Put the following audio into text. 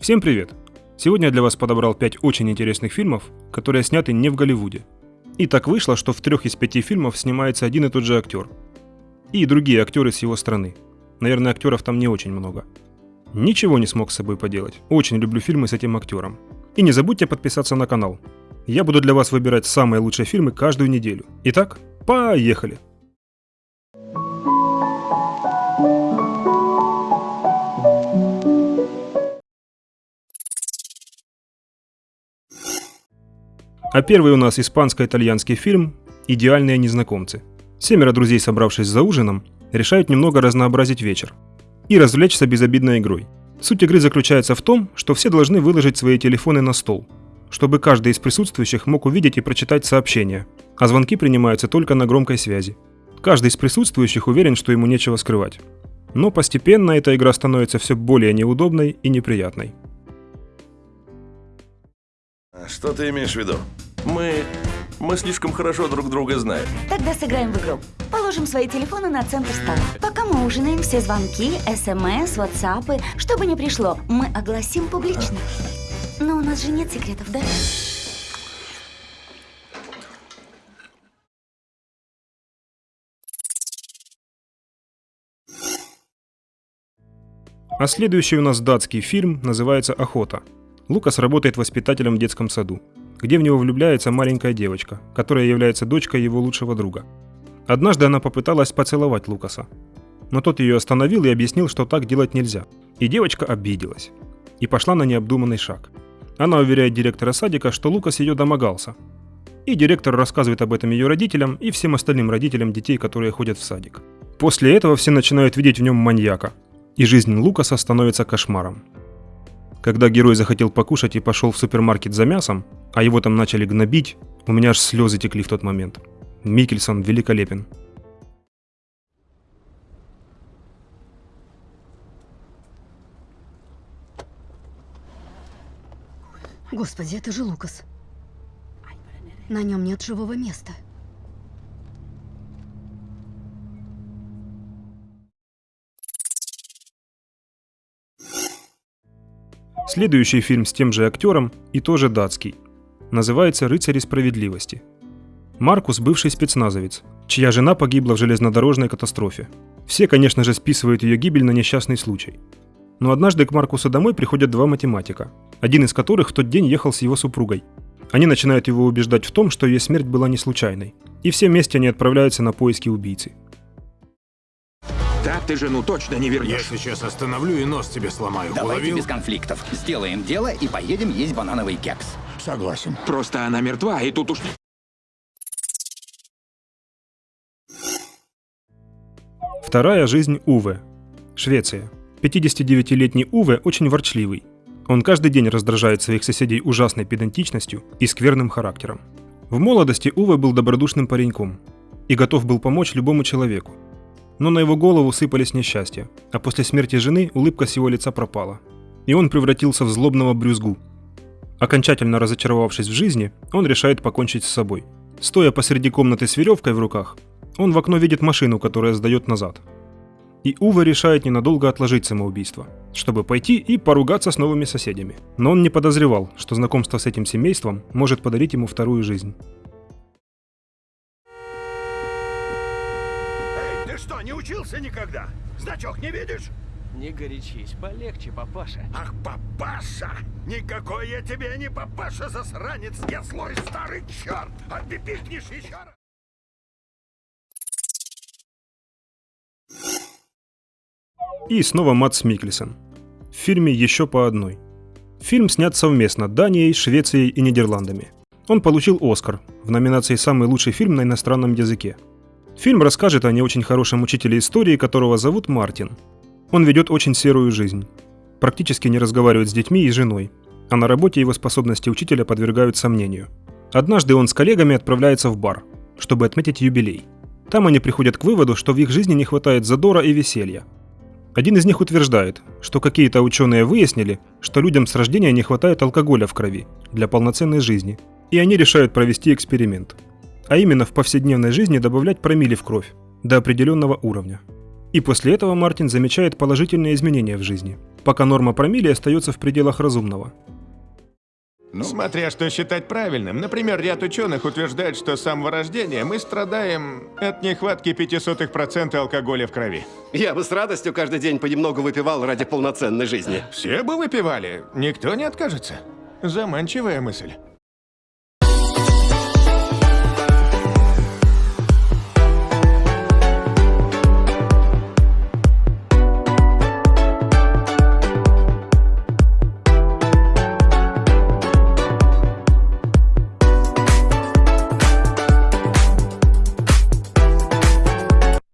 Всем привет! Сегодня я для вас подобрал 5 очень интересных фильмов, которые сняты не в Голливуде. И так вышло, что в трех из пяти фильмов снимается один и тот же актер. И другие актеры с его страны. Наверное, актеров там не очень много. Ничего не смог с собой поделать. Очень люблю фильмы с этим актером. И не забудьте подписаться на канал. Я буду для вас выбирать самые лучшие фильмы каждую неделю. Итак, поехали! А первый у нас испанско-итальянский фильм «Идеальные незнакомцы». Семеро друзей, собравшись за ужином, решают немного разнообразить вечер и развлечься безобидной игрой. Суть игры заключается в том, что все должны выложить свои телефоны на стол, чтобы каждый из присутствующих мог увидеть и прочитать сообщения, а звонки принимаются только на громкой связи. Каждый из присутствующих уверен, что ему нечего скрывать. Но постепенно эта игра становится все более неудобной и неприятной. Что ты имеешь в виду? Мы... мы слишком хорошо друг друга знаем. Тогда сыграем в игру. Положим свои телефоны на центр стола. Пока мы ужинаем, все звонки, смс, ватсапы, что бы ни пришло, мы огласим публично. Но у нас же нет секретов, да? А следующий у нас датский фильм называется «Охота». Лукас работает воспитателем в детском саду, где в него влюбляется маленькая девочка, которая является дочкой его лучшего друга. Однажды она попыталась поцеловать Лукаса, но тот ее остановил и объяснил, что так делать нельзя. И девочка обиделась и пошла на необдуманный шаг. Она уверяет директора садика, что Лукас ее домогался. И директор рассказывает об этом ее родителям и всем остальным родителям детей, которые ходят в садик. После этого все начинают видеть в нем маньяка, и жизнь Лукаса становится кошмаром. Когда герой захотел покушать и пошел в супермаркет за мясом, а его там начали гнобить, у меня аж слезы текли в тот момент. Микельсон великолепен. Господи, это же Лукас. На нем нет живого места. Следующий фильм с тем же актером и тоже датский. Называется «Рыцари справедливости». Маркус – бывший спецназовец, чья жена погибла в железнодорожной катастрофе. Все, конечно же, списывают ее гибель на несчастный случай. Но однажды к Маркусу домой приходят два математика, один из которых в тот день ехал с его супругой. Они начинают его убеждать в том, что ее смерть была не случайной. И все вместе они отправляются на поиски убийцы. Так ты жену точно не Я вернешь. сейчас остановлю и нос тебе сломаю. Давайте Уловил? без конфликтов. Сделаем дело и поедем есть банановый кекс. Согласен. Просто она мертва, и тут уж... Вторая жизнь Уве. Швеция. 59-летний Уве очень ворчливый. Он каждый день раздражает своих соседей ужасной педантичностью и скверным характером. В молодости Уве был добродушным пареньком и готов был помочь любому человеку. Но на его голову сыпались несчастья, а после смерти жены улыбка с его лица пропала. И он превратился в злобного брюзгу. Окончательно разочаровавшись в жизни, он решает покончить с собой. Стоя посреди комнаты с веревкой в руках, он в окно видит машину, которая сдает назад. И Ува решает ненадолго отложить самоубийство, чтобы пойти и поругаться с новыми соседями. Но он не подозревал, что знакомство с этим семейством может подарить ему вторую жизнь. Эй, ты что, не учился никогда? Значок не видишь? Не горячись, полегче, папаша. Ах, папаша! Никакой я тебе не папаша, засранец! Я злой старый черт! А ты пикнешь еще раз! И снова Матс Микельсон. В фильме «Еще по одной». Фильм снят совместно Данией, Швецией и Нидерландами. Он получил Оскар в номинации «Самый лучший фильм на иностранном языке». Фильм расскажет о не очень хорошем учителе истории, которого зовут Мартин. Он ведет очень серую жизнь. Практически не разговаривает с детьми и женой, а на работе его способности учителя подвергают сомнению. Однажды он с коллегами отправляется в бар, чтобы отметить юбилей. Там они приходят к выводу, что в их жизни не хватает задора и веселья. Один из них утверждает, что какие-то ученые выяснили, что людям с рождения не хватает алкоголя в крови для полноценной жизни, и они решают провести эксперимент. А именно в повседневной жизни добавлять промили в кровь до определенного уровня. И после этого Мартин замечает положительные изменения в жизни, пока норма промилле остается в пределах разумного. Смотря что считать правильным. Например, ряд ученых утверждает, что с самого рождения мы страдаем от нехватки 0,05% алкоголя в крови. Я бы с радостью каждый день понемногу выпивал ради полноценной жизни. Все бы выпивали, никто не откажется. Заманчивая мысль.